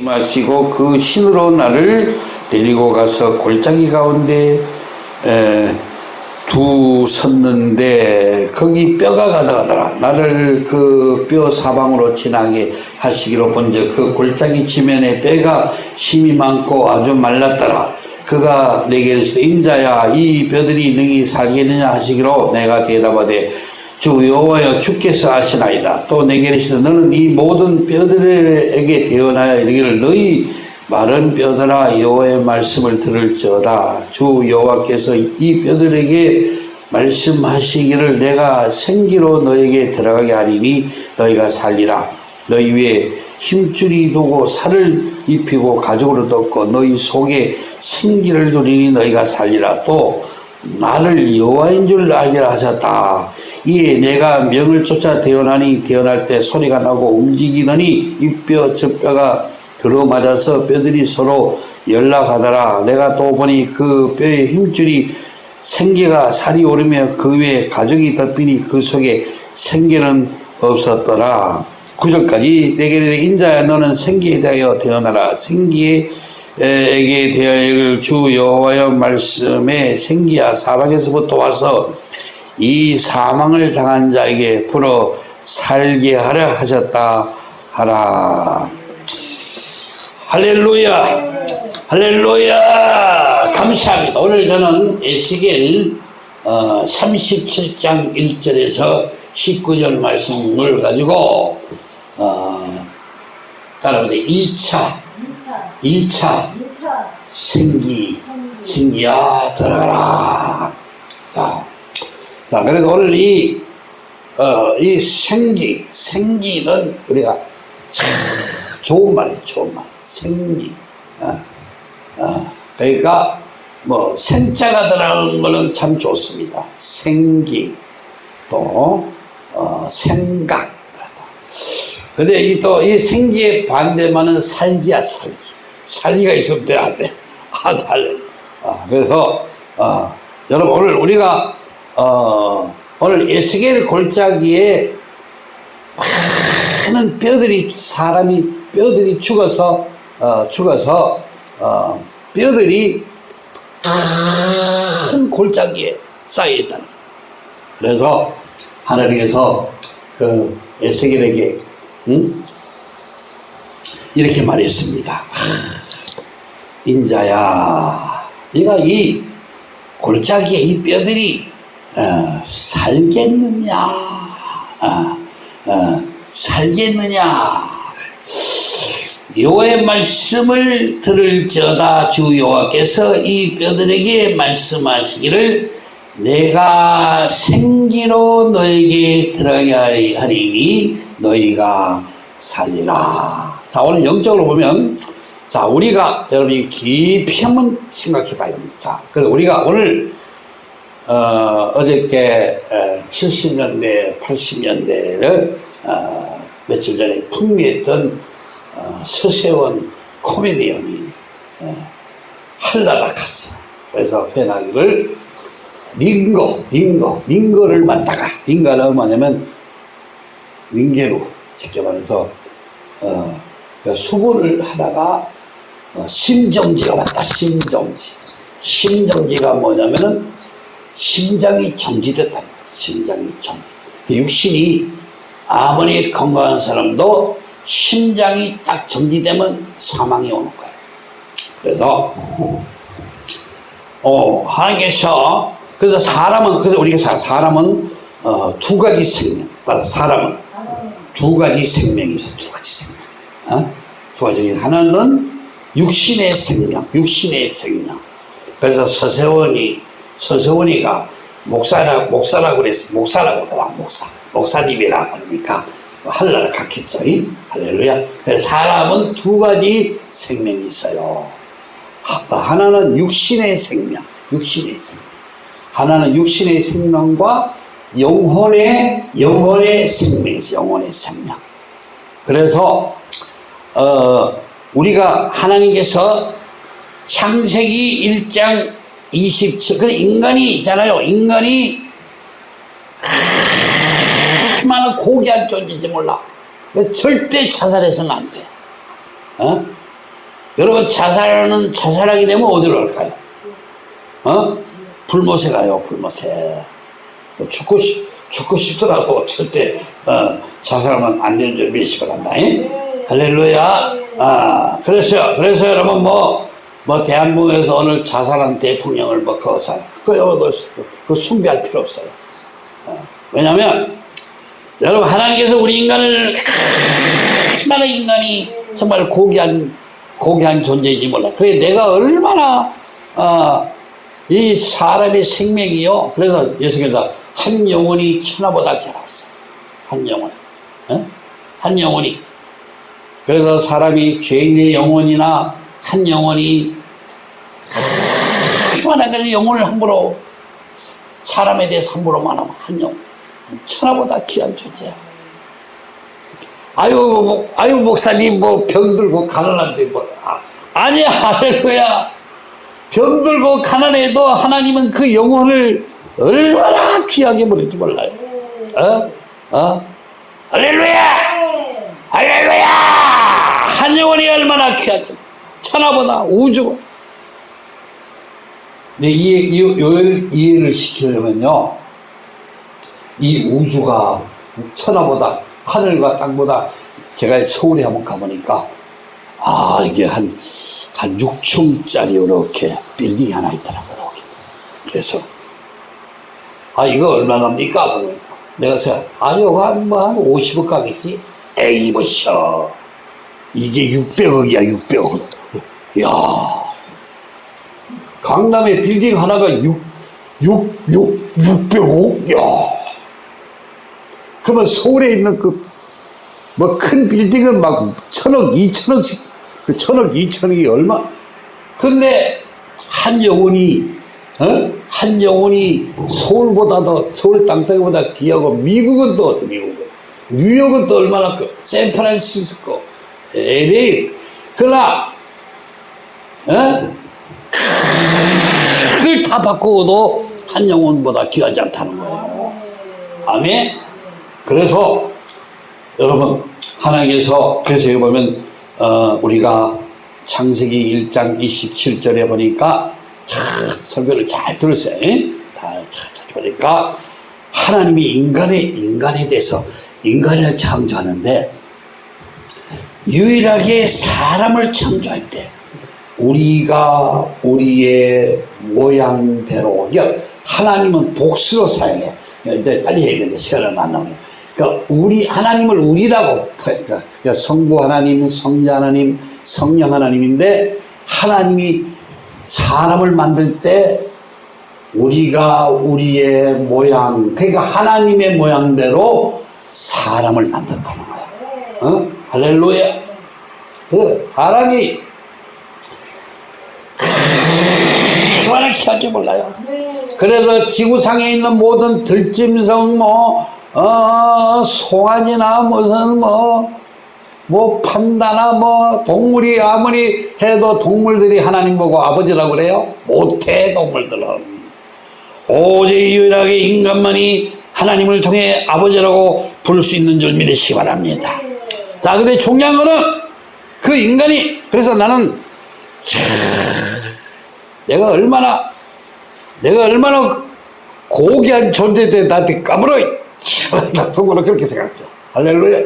마시고 그 신으로 나를 데리고 가서 골짜기 가운데 에, 두 섰는데 거기 뼈가 가득하더라. 나를 그 뼈 사방으로 지나게 하시기로 본즉 그 골짜기 지면에 뼈가 심이 많고 아주 말랐더라. 그가 내게 이르시되 인자야 이 뼈들이 능히 살겠느냐 하시기로 내가 대답하되 주 여호와여 주께서 하시나이다. 또 내게 이르시되 너는 이 모든 뼈들에게 대언하여 이르기를 너희 마른 뼈들아 여호와의 말씀을 들을지어다. 주 여호와께서 이 뼈들에게 말씀하시기를 내가 생기로 너에게 들어가게 하리니 너희가 살리라. 너희 위에 힘줄이 두고 살을 입히고 가죽으로 덮고 너희 속에 생기를 두리니 너희가 살리라. 또 나를 여호와인 줄 알기라 하셨다. 이에 내가 명을 쫓아 태어나니 태어날 때 소리가 나고 움직이더니 이뼈 저 뼈가 들어맞아서 뼈들이 서로 연락하더라. 내가 또 보니 그 뼈의 힘줄이 생기가 살이 오르며 그 위에 가죽이 덮이니 그 속에 생기는 없었더라. 구절까지 내게 인자야 너는 생기에 대하여 태어나라. 생기에 에게 대하여 주 여호와의 말씀에 생기야 사방에서부터 와서 이 사망을 당한 자에게 불어 살게 하려 하셨다 하라. 할렐루야. 할렐루야. 감사합니다. 오늘 저는 에스겔 어, 37장 1절에서 19절 말씀을 가지고 어, 따라보세요. 2차 2차, 2차 2차, 생기. 생기야 들어가라. 자, 자 그래서 오늘 이, 어, 이 생기 생기는 우리가 참 좋은 말이에요 좋은 말. 생기. 어, 어, 그러니까 뭐 생자가 들어가는 거는 참 좋습니다. 생기. 또 어, 생각. 근데 이 또이 생기의 반대만은 살기야 살기 살기가 있으면 돼 안 돼? 아, 달. 아, 그래서 어, 여러분 오늘 우리가 어, 오늘 에스겔 골짜기에 많은 뼈들이 사람이 뼈들이 죽어서 어, 죽어서 어, 뼈들이 큰 골짜기에 쌓여 있다는 거예요. 그래서 하나님께서 그 에스겔에게 응? 이렇게 말했습니다. 인자야, 네가 이 골짜기에 이 뼈들이 어, 살겠느냐? 어, 어, 살겠느냐? 여호와의 말씀을 들을지어다 주 여호와께서 이 뼈들에게 말씀하시기를 내가 생기로 너에게 들어가게 하리니 너희가 살리라. 자 오늘 영적으로 보면 자 우리가 여러분이 깊이 한번 생각해 봐야 됩니다. 자 그래서 우리가 오늘 어, 어저께 70년대 80년대를 어, 며칠 전에 풍미했던 어, 서세원 코미디언이 어, 한라락했어. 그래서 편하기를 링거, 링거, 링거를 만다가 링거는 뭐냐면 링게로 직접 말해서 어, 수고를 하다가 어, 심정지가 왔다. 심정지. 심정지가 뭐냐면은 심장이 정지됐다. 심장이 정지. 그 육신이 아무리 건강한 사람도 심장이 딱 정지되면 사망이 오는 거예요. 그래서 어, 하나님께서 그래서 사람은 그래서 우리가 사- 사람은 어, 두 가지 생명. 그래서 사람은 두 가지 생명이 있어. 두 가지 생명. 어? 두 가지. 하나는 육신의 생명, 육신의 생명. 그래서 서세원이 서세원이가 목사라 목사라고 그랬어. 목사라고 하더라. 목사. 목사님이라고 그러니까 할라를 갖겠죠. 이? 할렐루야. 사람은 두 가지 생명이 있어요. 하- 하나는 육신의 생명, 육신의 생명. 하나는 육신의 생명과 영혼의 영혼의 생명이죠. 영혼의 생명. 그래서 어, 우리가 하나님께서 창세기 1장 27, 그 인간이 있잖아요. 인간이 얼마나 고귀한 존재인지 몰라. 절대 자살해서는 안 돼. 어? 여러분 자살하는 자살하게 되면 어디로 갈까요? 어? 불못에 가요 불못에 죽고 싶 죽고 싶더라고 절대 어, 자살하면 안 되는 줄 바랍니다. 잉? 할렐루야. 아 그래서 그래서 여러분 뭐. 뭐 대한민국에서 오늘 자살한 대통령을 뭐 거사 그, 그, 그, 그 숭배할 필요 없어요. 어, 왜냐하면 여러분 하나님께서 우리 인간을 얼마나 인간이 정말 고귀한 고귀한 존재인지 몰라. 그래 내가 얼마나 어, 이 사람의 생명이요. 그래서 예수께서 한 영혼이 천하보다 했어요. 한 영혼, 어? 한 영혼이. 그래서 사람이 죄인의 영혼이나 한 영혼이 얼마나 그 영혼을 함부로 사람에 대해서 함부로 말하면 한 영혼 천하보다 귀한 존재야. 아유, 뭐, 아유, 목사님, 뭐, 병 들고 가난한데, 뭐, 아, 아니야, 할렐루야. 병 들고 가난해도 하나님은 그 영혼을 얼마나 귀하게 보낼지 몰라요. 어? 어? 할렐루야! 할렐루야! 한 영혼이 얼마나 귀한지. 천하보다 우주고. 네, 이해, 이해, 이해를 시키려면요. 이 우주가 천하보다 하늘과 땅보다 제가 서울에 한번 가보니까 아 이게 한, 한 6층짜리 이렇게 빌딩이 하나 있더라고요. 그래서 아 이거 얼마 갑니까? 내가 생각 아 이거 한뭐 한 50억 가겠지? 에이 보셔 이게 600억이야 600억 야 강남에 빌딩 하나가 6, 6, 6, 600억? 야 그러면 서울에 있는 그, 뭐 큰 빌딩은 막 천억, 이천억씩, 그 천억, 이천억이 얼마? 그런데 한 영혼이, 어? 한 영혼이 서울보다 더, 서울 땅덩이보다 귀하고 미국은 또 미국은? 뉴욕은 또 얼마나 그, 샌프란시스코, LA. 그러나, 어? 그걸 다 바꾸어도 한 영혼보다 귀하지 않다는 거예요. 아멘? 그래서 여러분 하나님께서 그래서 보면 어, 우리가 창세기 1장 27절에 보니까 참 설교를 잘 들었어요. 다잘 보니까 하나님이 인간의 인간에 대해서 인간을 창조하는데 유일하게 사람을 창조할 때 우리가 우리의 모양대로 그러니까 하나님은 복수로 사용해. 이제 빨리 얘기했는데 시간을 안 나오네. 그러니까 우리 하나님을 우리라고 그러니까 성부 하나님, 성자 하나님, 성령 하나님인데 하나님이 사람을 만들 때 우리가 우리의 모양 그러니까 하나님의 모양대로 사람을 만든다는 거야. 어? 할렐루야. 그 사람이 얼마나 귀한지 몰라요. 그래서 지구상에 있는 모든 들짐승 뭐 어, 송아지나 무슨 뭐, 뭐 판다나 뭐 동물이 아무리 해도 동물들이 하나님 보고 아버지라고 그래요? 못해 동물들은. 오직 유일하게 인간만이 하나님을 통해 아버지라고 부를 수 있는 줄 믿으시기 바랍니다. 자, 근데 거는 그 인간이 그래서 나는 참, 내가 얼마나 내가 얼마나 고귀한 존재인데 나한테 까불어. 나 속으로 그렇게 생각해. 할렐루야.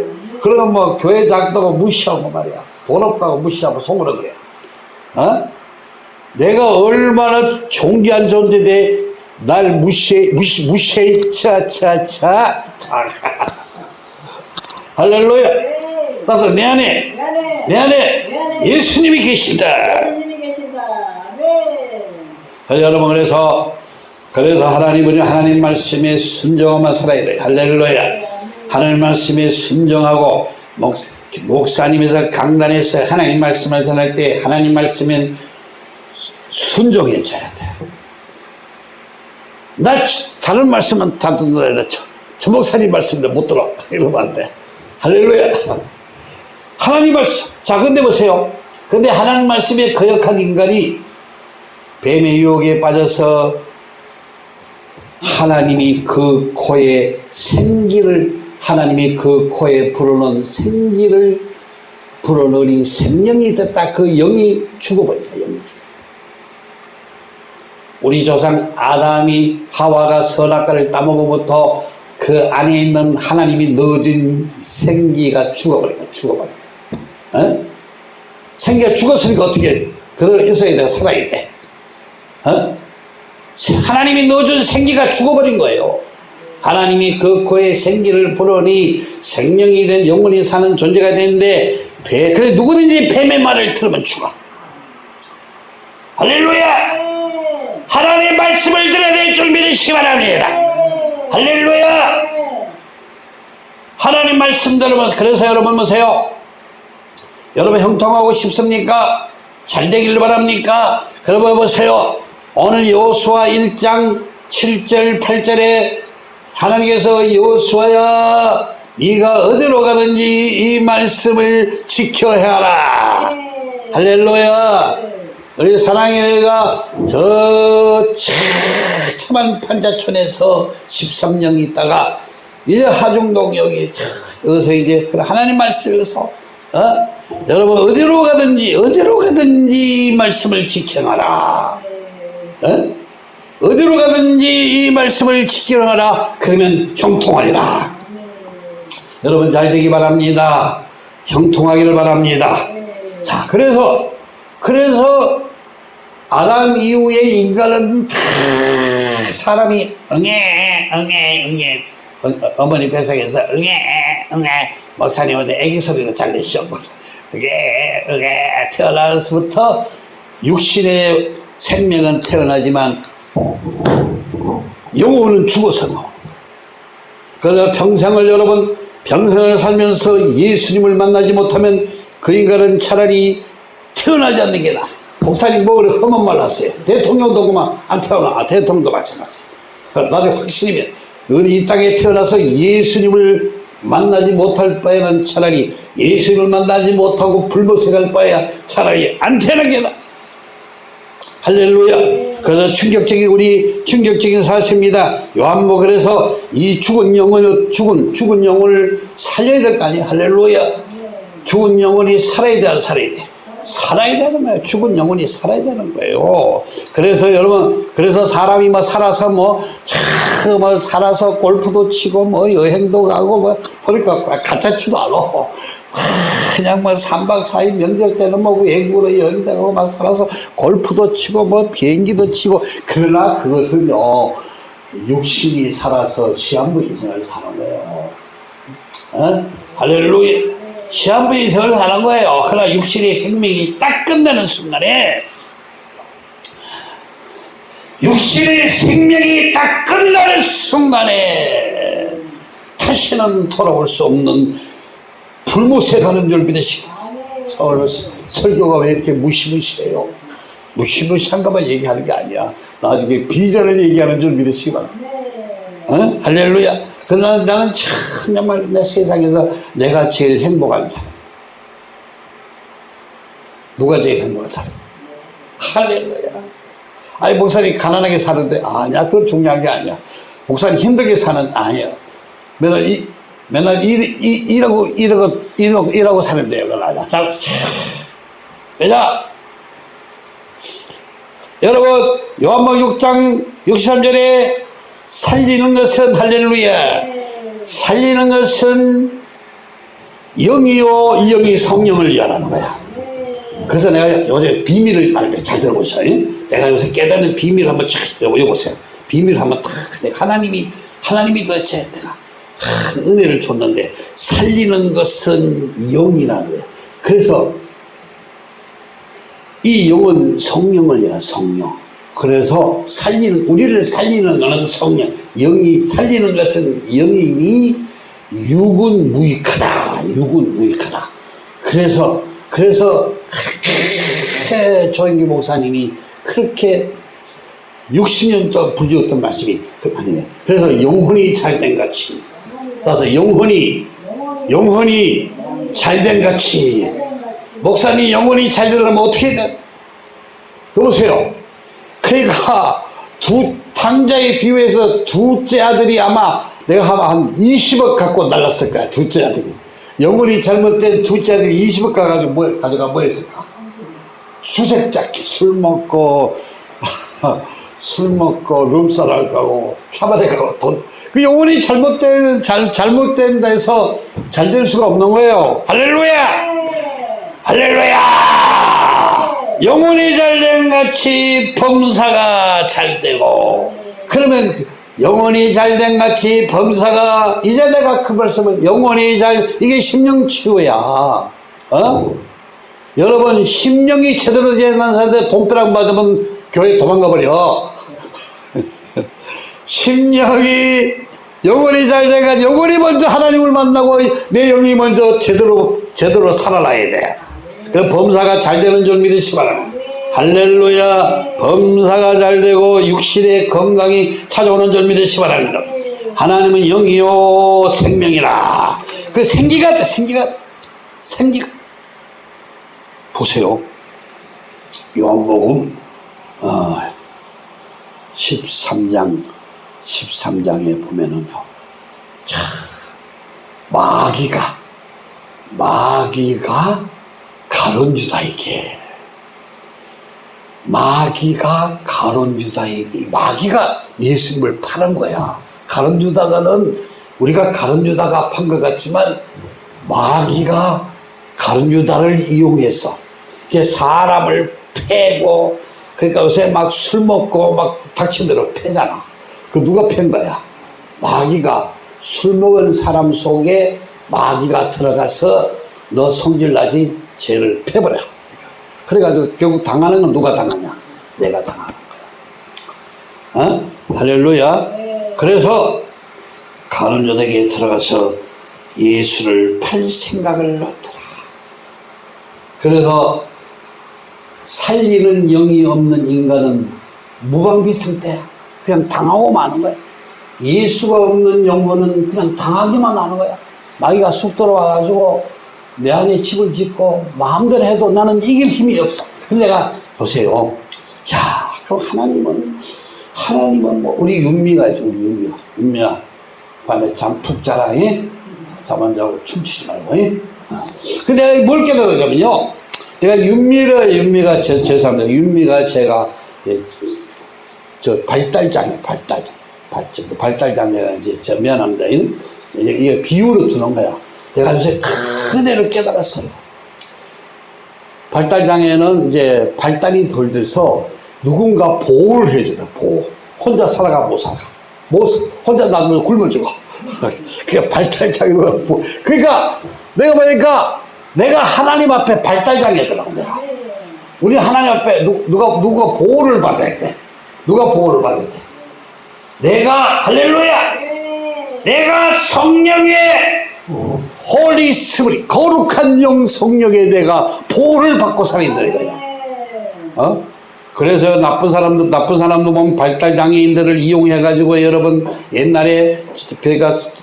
그러면 뭐 교회 작다고 무시하고 말이야. 돈 없다고 무시하고 속으로 그래. 어? 내가 얼마나 존귀한 존재인데 날 무시해 무시 무시해. 차차차. 할렐루야 따라서 내 안에 내 안에 예수님이 계신다 여러분 그래서 그래서 하나님은 하나님 말씀에 순종하면 살아야 돼요. 할렐루야. 하나님 말씀에 순종하고 목, 목사님에서 강단에서 하나님 말씀을 전할 때 하나님 말씀엔 순종해 줘야 돼. 나 다른 말씀은 다 듣는다. 저, 저 목사님 말씀도 못 들어. 이러면 안 돼. 할렐루야. 하나님 말씀. 자, 근데 보세요. 근데 하나님 말씀에 거역한 인간이 뱀의 유혹에 빠져서 하나님이 그 코에 생기를 하나님이 그 코에 불어넣은 생기를 불어넣으니 생명이 됐다. 그 영이 죽어버린다. 영이. 우리 조상 아담이 하와가 선악과를 따먹어부터 그 안에 있는 하나님이 넣어준 생기가 죽어버린다. 죽어버린다. 어? 생기가 죽었으니까 어떻게 해? 그대로 있어야 돼. 살아야 돼. 어? 하나님이 넣어준 생기가 죽어버린 거예요. 하나님이 그 코에 생기를 불어니 생명이 된 영혼이 사는 존재가 되는데 배, 그래 누구든지 뱀의 말을 들으면 죽어. 할렐루야! 하나님의 말씀을 들어야 될 줄 믿으시기 바랍니다. 할렐루야! 하나님 말씀 들으면 그래서 여러분 보세요. 여러분 형통하고 싶습니까? 잘 되길 바랍니까? 여러분 보세요. 오늘 여호수아 1장 7절 8절에 하나님께서 여호수아야 네가 어디로 가든지 이 말씀을 지켜야 하라. 할렐루야. 우리 사랑의가 저 참한 판자촌에서 13년 있다가 이제 하중동 여기 어서 이제 그 하나님 말씀에서 어? 여러분 어디로 가든지 어디로 가든지 이 말씀을 지켜놔라. 어? 어디로 가든지 이 말씀을 지켜놔라. 그러면 형통하리라. 여러분 잘 되기 바랍니다. 형통하기를 바랍니다. 자, 그래서 그래서 아담 이후에 인간은 다 사람이 응애 응애 응애 어, 어머니 뱃속에서 응애 응애 목사님한테 애기 소리가 잘 내시오 응애 응애 태어나서부터 육신의 생명은 태어나지만 영혼은 죽어서. 그래서 평생을 여러분 평생을 살면서 예수님을 만나지 못하면 그 인간은 차라리 태어나지 않는 게 나아. 목사님 뭐 그래 험한 말 하세요. 대통령도 그만 안 태어나. 아, 대통령도 마찬가지. 나중에 확신이면 이 땅에 태어나서 예수님을 만나지 못할 바에는 차라리 예수님을 만나지 못하고 불보색할 바에야 차라리 안 태어나는 게 나아. 할렐루야. 그래서 충격적인 우리 충격적인 사실입니다. 요한복 그래서 이 죽은 영혼을 죽은 죽은 영혼을 살려야 될 거 아니에요. 할렐루야. 죽은 영혼이 살아야 돼, 안 살아야 돼. 살아야 되는 거예요. 죽은 영혼이 살아야 되는 거예요. 그래서 여러분, 그래서 사람이 뭐 살아서 뭐, 참, 뭐, 살아서 골프도 치고, 뭐, 여행도 가고, 뭐, 그러니까 가짜 치도 않아. 그냥 뭐 3박 4일 명절 때는 뭐 외국으로 여행 가고 막 살아서 골프도 치고 뭐 비행기도 치고 그러나 그것은요 육신이 살아서 시한부 인생을 사는 거예요. 어? 할렐루야. 시한부 인생을 사는 거예요. 그러나 육신의 생명이 딱 끝나는 순간에 육신의 생명이 딱 끝나는 순간에 다시는 돌아올 수 없는 불무색하는 줄 믿으시고 설교가 왜 이렇게 무시무시해요? 무시무시한가만 얘기하는 게 아니야. 나중에 비전을 얘기하는 줄 믿으시기 바랍니다. 어? 할렐루야. 그러나 나는 참 정말 내 세상에서 내가 제일 행복한 사람. 누가 제일 행복한 사람? 할렐루야. 아니 목사님 가난하게 사는데 아니야 그건 중요한 게 아니야. 목사님 힘들게 사는 아니야. 맨날 이 맨날 일, 일, 일하고 일하고 일하고 일하고 사는데요. 그러나 자, 왜냐? 여러분 요한복 6장 63절에 살리는 것은 할렐루야. 살리는 것은 영이요 이 영이 성령을 위하라는 거야. 그래서 내가 요새 비밀을 말할 때 잘 들어보셔. 내가 요새 깨닫는 비밀을 한번 쫙 여보세요. 비밀을 한번 탁 하나님이 하나님이 도대체 내가 큰 은혜를 줬는데 살리는 것은 영이라는 거야. 그래서 이 영은 성령을 위한 성령. 그래서 살리는, 우리를 살리는 것은 성령. 영이, 살리는 것은 영이니 육은 무익하다. 육은 무익하다. 그래서, 그래서 그렇게 조영기 목사님이 그렇게 60년 동안 부주었던 말씀이 아니에요. 그래서 영혼이 잘된 같이. 따라서 영혼이, 영혼이 잘된 같이. 목사님 영혼이 잘 되려면 어떻게 해야 돼? 여보세요. 그러니까 두 당자에 비유해서 둘째 아들이 아마 내가 아마 한 20억 갖고 날랐을 거야. 둘째 아들이. 영혼이 잘못된 둘째 아들이 20억 가가지고 뭐, 가져가 뭐 했을까? 주색 잡기, 술 먹고, 술 먹고, 룸사랑 가고, 카바레 가고, 돈. 그 영혼이 잘못된, 잘, 잘못된다 해서 잘 될 수가 없는 거예요. 할렐루야! 네. 할렐루야! 영혼이 잘된 같이 범사가 잘 되고, 그러면 영혼이 잘된 같이 범사가, 이제 내가 그 말씀을 영혼이 잘, 이게 심령치유야. 어? 여러분, 심령이 제대로 된 사람한테 돈벼락 받으면 교회 도망가 버려. 심령이 영혼이 잘 돼가 영혼이 먼저 하나님을 만나고 내 영이 먼저 제대로 제대로 살아나야 돼. 그 범사가 잘 되는 줄 믿으시 바랍니다. 할렐루야. 범사가 잘 되고 육신의 건강이 찾아오는 줄 믿으시 바랍니다. 하나님은 영이요 생명이라. 그 생기가 돼, 생기가 생기가 보세요. 요한복음 어, 13장 13장에 보면은요. 참 마귀가 마귀가 가론 유다에게 마귀가 가론 유다에게 마귀가 예수님을 파는 거야. 가론 유다가는 우리가 가론 유다가 판 것 같지만 마귀가 가론 유다를 이용해서 사람을 패고 그러니까 요새 막 술 먹고 막 닥친 대로 패잖아. 그 누가 팬 거야? 마귀가 술 먹은 사람 속에 마귀가 들어가서 너 성질나지 죄를 패버려. 그래가지고 결국 당하는 건 누가 당하냐? 내가 당하는 거야. 어? 할렐루야. 그래서 가론조에게 들어가서 예수를 팔 생각을 넣더라. 그래서 살리는 영이 없는 인간은 무방비 상태야. 그냥 당하고 마는 거야. 예수가 없는 영혼은 그냥 당하기만 하는 거야. 마귀가 쑥 들어와가지고 내 안에 집을 짓고 마음대로 해도 나는 이길 힘이 없어. 근데 내가 보세요. 야, 그럼 하나님은 하나님은 뭐 우리 윤미가 있죠. 우리 윤미가. 윤미야 밤에 잠 푹 자라. 예? 잠 안 자고 춤추지 말고. 예? 어. 근데 내가 뭘 깨달았냐면요. 내가 윤미를 윤미가 제 죄송합니다. 윤미가 제가 이제 저 발달장애, 발달, 발달, 발달장애가 이제 저 미안합니다. 이게 비유로 드는 거야. 내가 요새 큰 애를 깨달았어요. 발달장애는 이제 발달이 덜 돼서 누군가 보호를 해줘요, 보호. 혼자 살아가 못 살아. 못, 혼자 놔두면 굶어 죽어. 그게 발달장애가 보 그러니까 내가 보니까 내가 하나님 앞에 발달장애더라고, 내가. 우리 하나님 앞에 누, 누가, 누가 보호를 받아야 돼. 누가 보호를 받아야 돼? 내가, 할렐루야! 네. 내가 성령의 Holy Spirit 거룩한 영 성령에 내가 보호를 받고 살인다 이거야. 어? 그래서 나쁜 사람도 나쁜 사람도 보면 발달 장애인들을 이용해 가지고 여러분 옛날에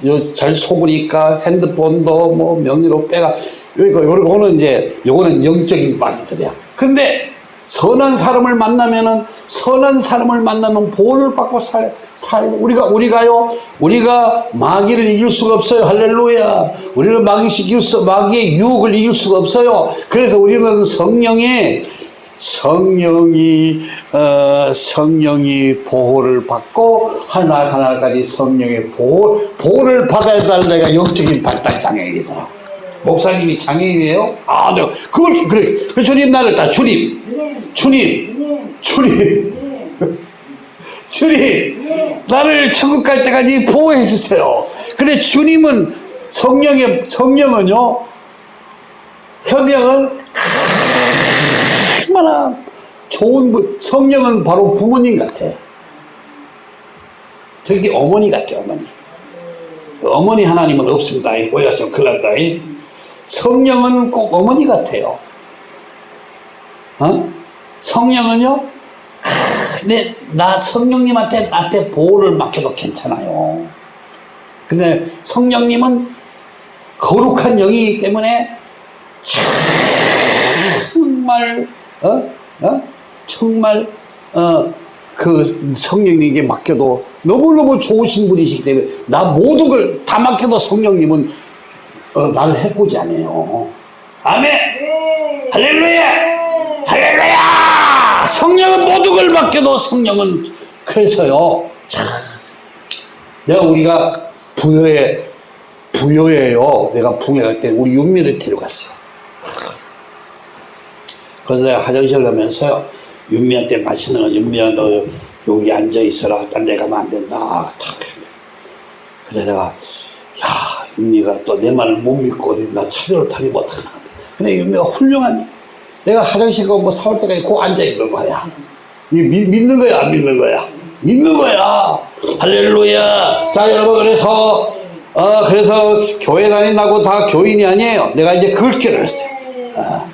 요- 잘 속으니까 핸드폰도 뭐 명의로 빼가 이거 요거는 이제 요거는 영적인 마귀들이야. 근데 선한 사람을 만나면은 선한 사람을 만나면 보호를 받고 살, 살 우리가 우리가요 우리가 마귀를 이길 수가 없어요 할렐루야 우리는 마귀 이길 수 마귀의 유혹을 이길 수가 없어요 그래서 우리는 성령의 성령이 어, 성령이 보호를 받고 하나 하나까지 성령의 보호 보호를 받아야 될 내가 영적인 발달 장애인이더라. 목사님이 장애인이에요? 아, 네. 그걸 그래. 그 주님 나를 다 주님, 주님, 주님, 주님, 나를 천국 갈 때까지 보호해 주세요. 근데 주님은 성령의 성령은요, 성령은 얼마나 좋은 분, 성령은 바로 부모님 같아. 저기 어머니 같아, 어머니. 어머니 하나님은 없습니다. 오해하시면 큰일 난다. 성령은 꼭 어머니 같아요. 어? 성령은요, 크, 내, 나 성령님한테 나한테 보호를 맡겨도 괜찮아요. 근데 성령님은 거룩한 영이기 때문에 정말 어? 어? 정말 어, 그 성령님에게 맡겨도 너무너무 좋으신 분이시기 때문에 나 모든 걸 다 맡겨도 성령님은 어, 나를 해코지 않아요. 아멘! 네. 할렐루야! 성령은 모든 걸 맡겨도 성령은 그래서요. 참 내가 우리가 부여에 부여예요. 내가 부여할 때 우리 윤미를 데려갔어요. 그래서 내가 화장실 가면서요. 윤미한테 마시는 거 윤미야 너 여기 앉아 있어라. 딴 데 가면 안 된다. 탁. 그래 내가 야 윤미가 또 내 말을 못 믿고 나 차례로 타니 못하나. 근데 윤미가 훌륭한 내가 화장실 가뭐 사올 때까지 꼭 앉아 있는 거야. 이 믿, 믿는 거야 안 믿는 거야? 믿는 거야. 할렐루야. 자 여러분 그래서 어 그래서 교회 다닌다고 다 교인이 아니에요. 내가 이제 그걸 깨달았어요. 아,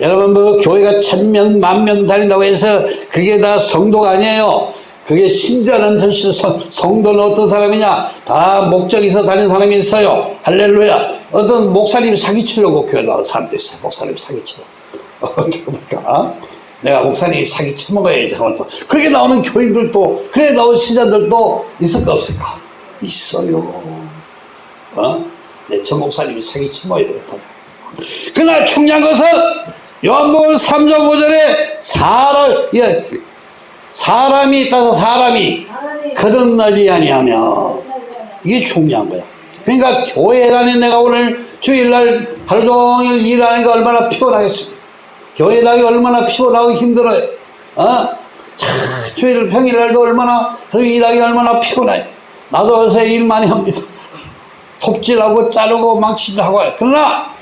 여러분 뭐 교회가 천 명 만 명 다닌다고 해서 그게 다 성도가 아니에요. 그게 신자는 뜻이 성- 성도는 어떤 사람이냐? 다 목적 있어 다니는 사람이 있어요. 할렐루야. 어떤 목사님 사기치려고 교회 나온 사람도 있어요. 목사님 사기쳐. 어떡합니까? 내가 목사님이 사기 쳐먹어야지 하면 또 그렇게 나오는 교인들도 그래 나온 신자들도 있을까 없을까? 있어요. 어? 내전 목사님이 사기 쳐먹어야 되겠다. 그러나 중요한 것은 요한복음 3장 5절에 사람, 예, 사람이 있다서 사람이 거듭나지 아니하며 이게 중요한 거야. 그러니까 교회 다닌 내가 오늘 주일날 하루 종일 일하니까 얼마나 피곤하겠습니까? 교회 다니기 얼마나 피곤하고 힘들어요. 어? 참, 주일 평일날도 얼마나 일하기 얼마나 피곤해요. 나도 요새 일 많이 합니다. 톱질하고 자르고 망치질하고. 그러나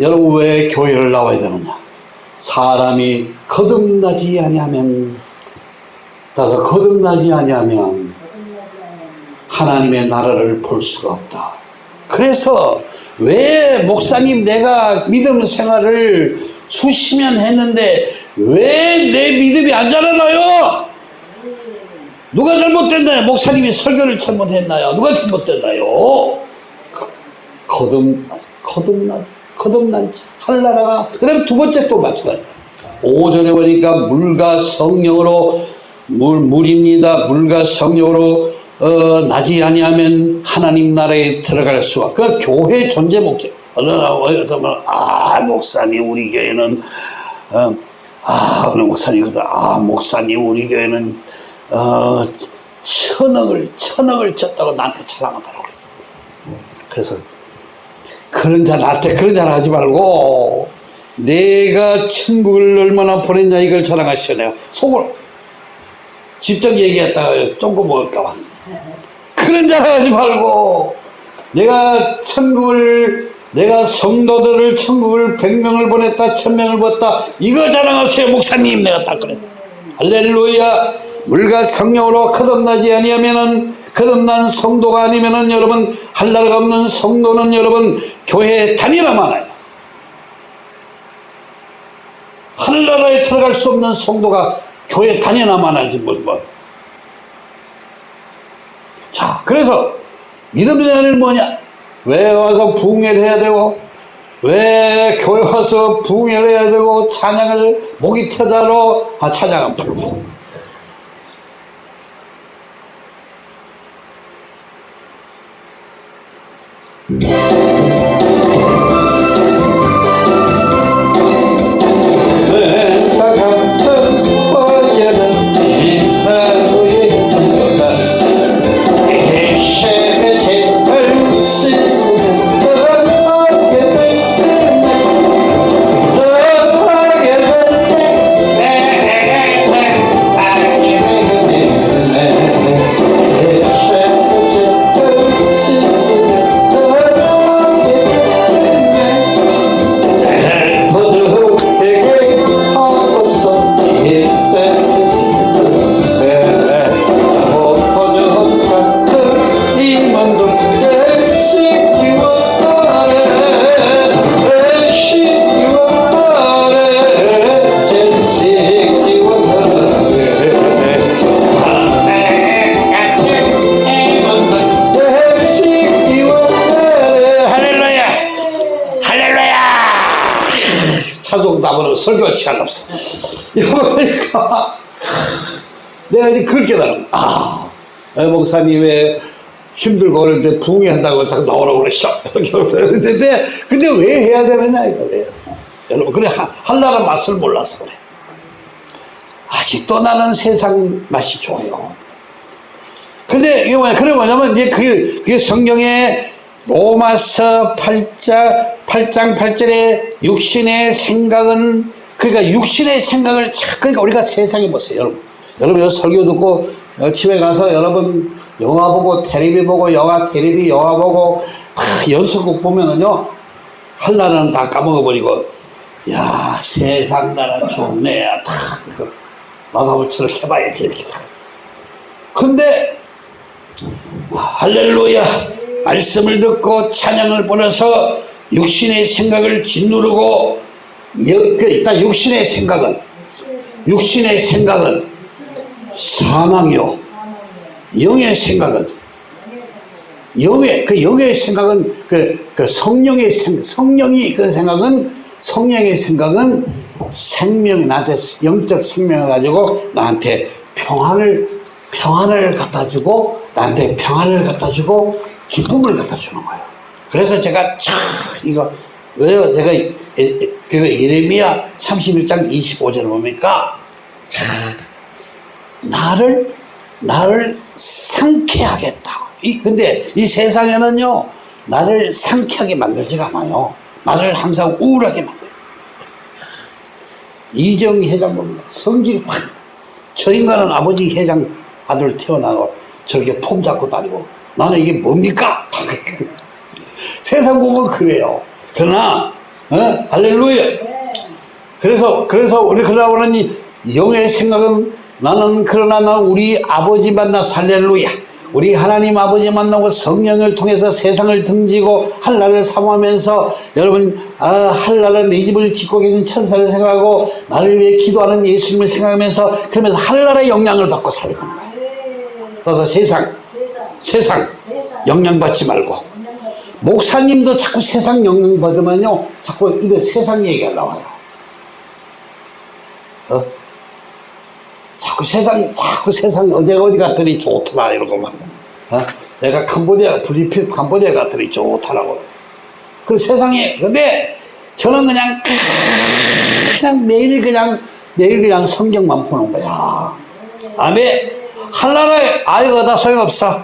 여러분 왜 교회를 나와야 되느냐? 사람이 거듭나지 아니하면 따라서 거듭나지 아니하면 하나님의 나라를 볼 수가 없다. 그래서 왜 목사님 내가 믿음 생활을 년 했는데 왜 내 믿음이 안 자라나요? 누가 잘못됐나요? 목사님이 설교를 잘못했나요? 누가 잘못됐나요? 거듭 거듭난 거듭난 하늘나라가 그 다음 두 번째 또 마찬가지. 오전에 보니까 물과 성령으로 물 물입니다. 물과 성령으로 어, 나지 아니하면 하나님 나라에 들어갈 수가. 그 교회 존재 목적. 어느 어떤 아 목사님 우리 교회는 어, 아 어느 목사님이 아 목사님 우리 교회는 어, 천억을 천억을 졌다고 나한테 자랑하더라고 그랬어. 그래서 그런 자 나한테 그런 자랑 하지 말고 내가 천국을 얼마나 보냈냐 이걸 자랑하시오 내가 속으로. 직접 얘기했다가 쫑고 먹을까 봤어. 그런 자랑 하지 말고 내가 천국을 내가 성도들을 천국을 백명을 보냈다 천명을 보냈다 이거 자랑하세요 목사님. 내가 딱 그랬어. 할렐루야. 물과 성령으로 거듭나지 아니하면은 거듭난 성도가 아니면은 여러분 할 나라가 없는 성도는 여러분 교회에 다니라만 해요. 하늘나라에 들어갈 수 없는 성도가 교회 다니나만 하지 뭐, 뭐. 자 그래서 믿음의 자는 뭐냐 왜 와서 부흥회를 해야 되고 왜 교회 와서 부흥회를 해야 되고 찬양을 목이 터자로 아, 찬양을 부르고 이제 그걸 깨달아. 아, 에, 목사님의 힘들고 그러는데 부흥회 한다고 자꾸 나오라고 그러셔. 그러는데, 근데 왜 해야 되느냐, 이거예요. 여러분, 그래, 하- 한나라 맛을 몰라서 그래. 아직도 나는 세상 맛이 좋아요. 근데 이게 뭐냐, 그게 뭐냐면, 이제 그게, 그게 성경에 로마서 8장, 8장 8절에 육신의 생각은, 그러니까 육신의 생각을, 자- 그러니까 우리가 세상에 보세요, 여러분. 여러분, 여기 설교 듣고, 어, 집에 가서 여러분, 영화 보고, 테레비 보고, 영화, 테레비, 영화 보고, 막 연속곡 보면은요, 할 날은 다 까먹어버리고, 야, 세상 나라 좋네. 다, 그, 저렇게 해봐야지, 이렇게 다. 근데, 할렐루야 말씀을 듣고 찬양을 보내서 육신의 생각을 짓누르고 여- 그 일단 육신의 생각은 육신의 생각은 사망이요 영의 생각은 영의 그 영의 생각은 그, 그 성령의 생 성령이 그 생각은 성령의 생각은 생명 나한테 영적 생명을 가지고 나한테 평안을 평안을 갖다 주고 나한테 평안을 갖다 주고 기쁨을 갖다 주는 거예요. 그래서 제가 참 이거 이거 제가 그 예레미야 31장 25절을 보니까 참 나를 나를 상쾌하겠다. 이 근데 이 세상에는요 나를 상쾌하게 만들지가 않아요. 나를 항상 우울하게 만들어. 이정 회장 보면 성질이 확. 저 인간은 아버지 회장 아들 태어나고 저렇게 폼 잡고 다니고 나는 이게 뭡니까? 세상 보면 그래요. 그러나 어? 할렐루야. 그래서 그래서 우리 그러고 보니 영의 생각은 나는 그러나 나 우리 아버지 만나 살렐루야. 우리 하나님 아버지 만나고 성령을 통해서 세상을 등지고 한날을 사모하면서 여러분 아, 한날은 내 집을 짓고 계신 천사를 생각하고 나를 위해 기도하는 예수님을 생각하면서 그러면서 한날의 영향을 받고 되는 거예요. 그래서 세상 세상 영향받지 말고 목사님도 자꾸 세상 영향 받으면요 자꾸 이거 세상 얘기가 나와요. 어? 자꾸 세상, 자꾸 세상에 어디 어디 갔더니 좋더라 이러고 막. 어? 내가 캄보디아, 브리필 캄보디아 갔더니 좋더라고. 그 세상에, 근데 저는 그냥, 그냥 매일 그냥, 매일 그냥 성경만 보는 거야. 아멘. 한나라에, 아이고, 나 소용없어.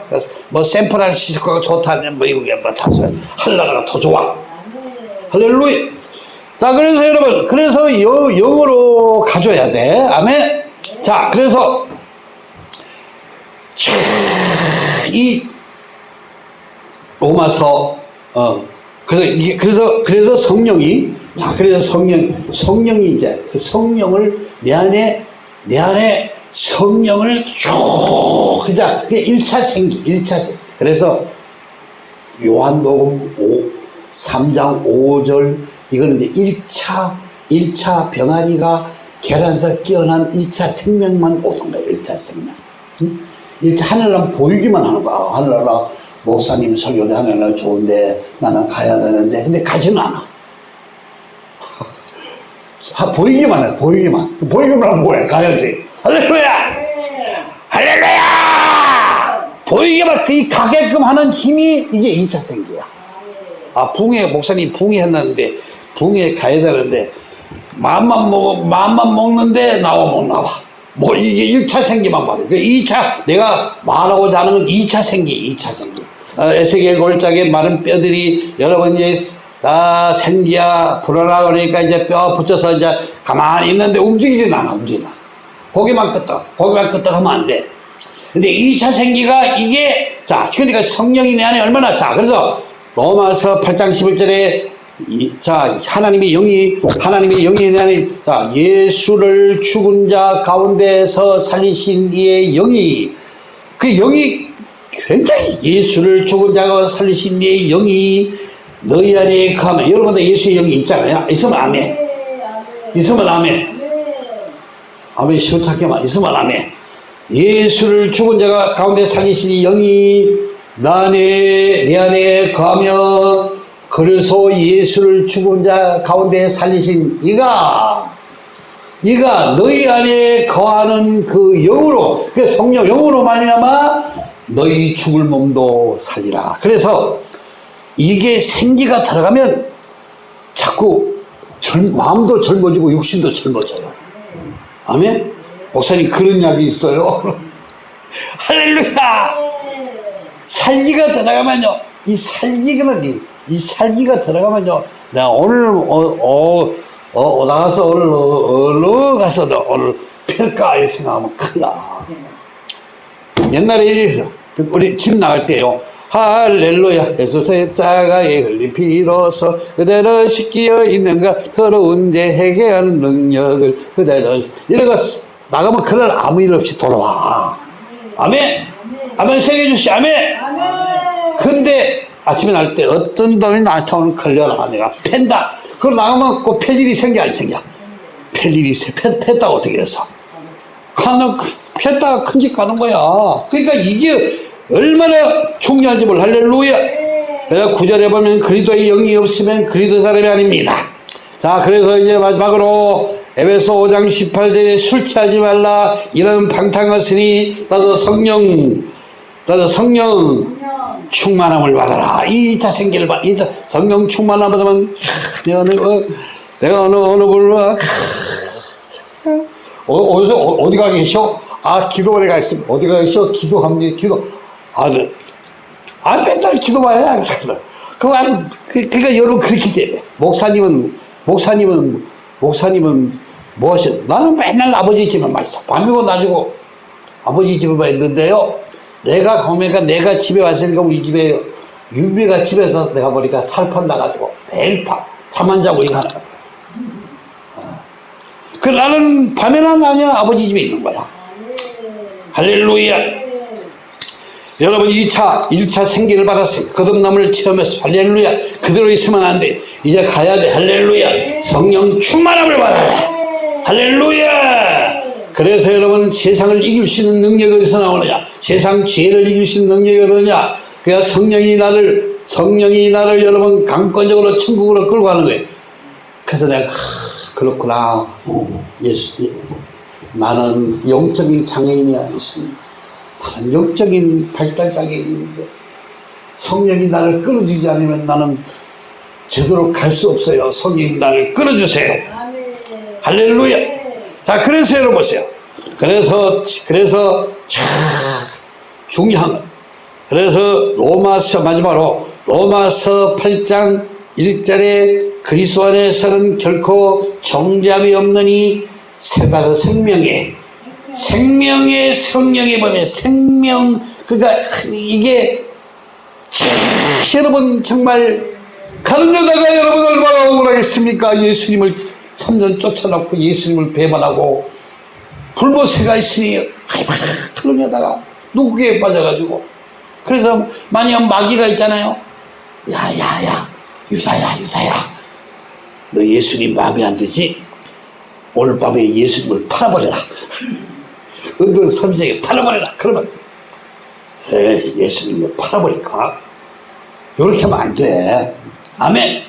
뭐, 샌프란시스코가 좋다는 미국에 뭐, 다서 한나라가 더 좋아. 할렐루야. 자, 그래서 여러분, 그래서 여, 영어로 가져야 돼. 아멘. 자, 그래서 차, 이 로마서 어 그래서 이게 그래서 그래서 성령이 자 그래서 성령 성령이 이제 그 성령을 내 안에 내 안에 성령을 쭉 그자 그게 1차 생기 1차 생 그래서 요한복음 5, 3장 5절 이거는 이제 1차 1차 병아리가 계란에서 깨어난 1차 생명만 오는 거예요. 1차 생명. 응? 1차 하늘나라 보이기만 하는 거야. 하늘나라 목사님 설교도 하늘나라 좋은데 나는 가야 되는데 근데 가지는 않아. 아, 보이기만 해. 보이기만. 보이기만 하면 뭐야? 가야지. 할렐루야! 할렐루야! 보이기만 그 가게끔 하는 힘이 이게 2차 생기야. 아, 붕에, 목사님 붕에 했는데, 붕에 가야 되는데, 마음만 먹어, 마음만 먹는데 나와 못 나와. 뭐, 이게 1차 생기만 말이야. 그 2차, 내가 말하고자 하는 건 2차 생기, 2차 생기. 어, 에스겔 골짜기에 마른 뼈들이 여러분 이제 다 생기야, 불어나 그러니까 이제 뼈 붙여서 이제 가만히 있는데 움직이진 않아, 움직이나. 고개만 끄떡, 고개만 끄떡 하면 안 돼. 근데 2차 생기가 이게, 자, 그러니까 성령이 내 안에 얼마나, 자, 그래서 로마서 8장 11절에 이, 자, 하나님의 영이, 하나님의 영이 내 안에, 자, 예수를 죽은 자 가운데서 살리신 이의 영이, 그 영이 굉장히 예수를 죽은 자가 살리신 이의 영이 너희 안에 가면, 여러분들 예수의 영이 있잖아요. 있으면 아멘. 있으면 아멘. 아멘 시원찮게만 있으면 아멘. 예수를 죽은 자가 가운데 살리시니 영이 나 안에 내 안에 거하며 그래서 예수를 죽은 자 가운데 살리신 이가 이가 너희 안에 거하는 그 영으로 그 성령 영으로 말미암아 너희 죽을 몸도 살리라. 그래서 이게 생기가 들어가면 자꾸 젊, 마음도 젊어지고 육신도 젊어져요. 아멘? 목사님 그런 약이 있어요. 할렐루야! 살기가 들어가면요. 이 살기가, 이 살기가 들어가면 요. 내가 오늘, 어, 어, 어, 나가서 오늘, 어, 어, 가서 오늘 펼까? 이렇게 생각하면 큰일 나. 옛날에 이랬어. 우리 집 나갈 때요. 할렐루야 예수의 자가의 흘린 피로서 그대로 씻기어 있는가 더러운 죄 해결하는 능력을 그대로 이러고 나가면 그날 아무 일 없이 돌아와 아멘 아멘 세계 주시 아멘 근데 아침에 날 때 어떤 놈이 나한테 오늘 걸려라 내가 팬다 그럼 나가면 꼭팰 일이 생겨 안 생겨 팰 일이 있어 패, 팼다고 어떻게 해서 가는 폈다가 큰집 가는 거야. 그러니까 이게 얼마나 중요한지 몰라. 할렐루야. 그래서 구절에 보면 그리도의 영이 없으면 그리도 사람이 아닙니다. 자, 그래서 이제 마지막으로 에베소 5장 18절에 술 취하지 말라 이런 방탕하으니 따서 성령 따서 성령 충만함을 받아라. 2차 생기를 받, 2차 성령 충만함을 받으면 내가 어느, 어, 내가 어느 어느 불러 어, 어디서 어, 어디 가 계셔? 아 기도원에 가 있습니다. 어디 가 계셔? 기도합니다. 기도. 아, 네. 아 맨날 기도만 해 안, 그, 그러니까 여러분 그렇기 때문에 목사님은 목사님은 목사님은 뭐 하셔? 나는 맨날 아버지 집에만 있어. 밤이고 낮이고 아버지 집에만 있는데요. 내가 가면까 내가 집에 왔으니까 우리 집에 유미가 집에서 내가 보니까 살판 나가지고 매일 밤잠안 자고 이거 하는 거야. 그 나는 밤에는 아니야 아버지 집에 있는 거야. 할렐루야. 여러분 2차 1차 생기를 받았어요. 거듭남을 체험했어. 할렐루야. 그대로 있으면 안 돼. 이제 가야 돼. 할렐루야. 성령 충만함을 받아라. 할렐루야. 그래서 여러분 세상을 이길 수 있는 능력이 어디서 나오느냐? 세상 죄를 이길 수 있는 능력이 어디냐? 그야 성령이 나를 성령이 나를 여러분 강권적으로 천국으로 끌고 가는 거예요. 그래서 내가 하, 그렇구나. 예수, 예. 나는 영적인 장애인이 아니었습니다. 다른 영적인 발달 장애인인데 성령이 나를 끌어주지 않으면 나는 제대로 갈 수 없어요. 성령이 나를 끌어주세요. 할렐루야. 자, 그래서 여러분 보세요. 그래서, 그래서 참 중요한 것. 그래서 로마서 마지막으로 로마서 8장 1절에 그리스도 안에서는 결코 정죄함이 없느니 세가서 생명에 생명의 성령에 보면 생명 그러니까 이게 참 여러분 정말 가는 여자가 여러분 얼마나 억울하겠습니까 예수님을 3년 쫓아놓고 예수님을 배반하고 불보새가 있으니 여자가 누구에 빠져가지고. 그래서 만약 마귀가 있잖아요. 야야야 유다야 유다야. 너 예수님 마음에 안 들지? 오늘 밤에 예수님을 팔아버려라. 은둔 선생에 팔아버려라. 그러면 에, 예수님을 팔아버릴까? 이렇게 하면 안돼. 아멘.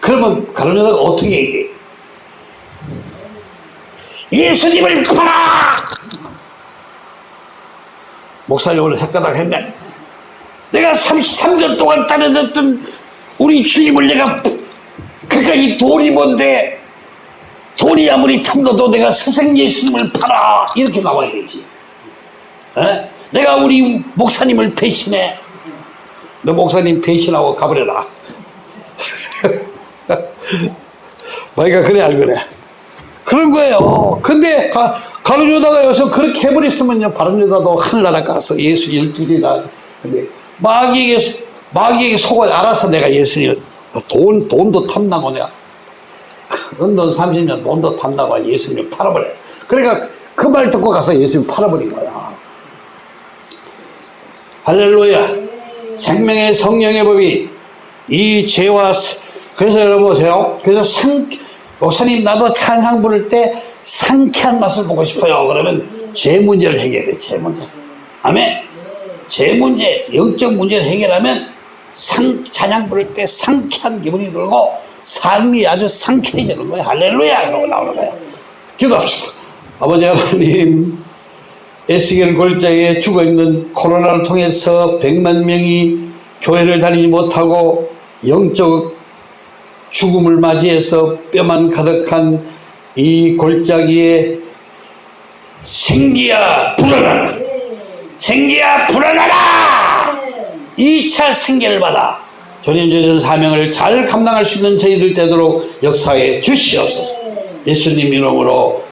그러면 여자가 어떻게 돼? 예수님을 팔아! 목사님 오늘 헷가닥 했네. 내가 33년 동안 따라졌던 우리 주님을 내가 그러니까 이 돈이 뭔데 돈이 아무리 탐나도 내가 스승 예수님을 팔아 이렇게 나와야 되지. 에? 내가 우리 목사님을 배신해. 너 목사님 배신하고 가버려라. 마이가 그래 안 그래? 그런 거예요. 근데 가, 여자가 여기서 그렇게 해버렸으면요. 바른 여자도 하늘나라 가서 예수 열두리다. 근데 마귀에게, 마귀에게 속을 알아서 내가 예수님, 돈, 돈도 탐나고 내가. 은돈 30년 돈도 탐나고 예수님 팔아버려. 그러니까 그 말 듣고 가서 예수님 팔아버린 거야. 할렐루야. 생명의 성령의 법이 이 죄와 그래서 여러분 보세요. 그래서 상 목사님 나도 찬상 부를 때 상쾌한 맛을 보고 싶어요. 그러면 죄 문제를 해결해. 죄 문제. 아멘. 죄 문제, 영적 문제를 해결하면 상 찬양 부를 때 상쾌한 기분이 들고 삶이 아주 상쾌해지는 거예요. 할렐루야. 그러고 나오는 거예요. 기도합시다. 아버지 하나님 에스겔 골짜기에 죽어있는 코로나를 통해서 100만 명이 교회를 다니지 못하고 영적 죽음을 맞이해서 뼈만 가득한 이 골짜기에 생기야 불어나라. 생기야 불어나라! 2차 생계를 받아 전인조전 사명을 잘 감당할 수 있는 저희들 되도록 역사에 주시옵소서. 예수님 이름으로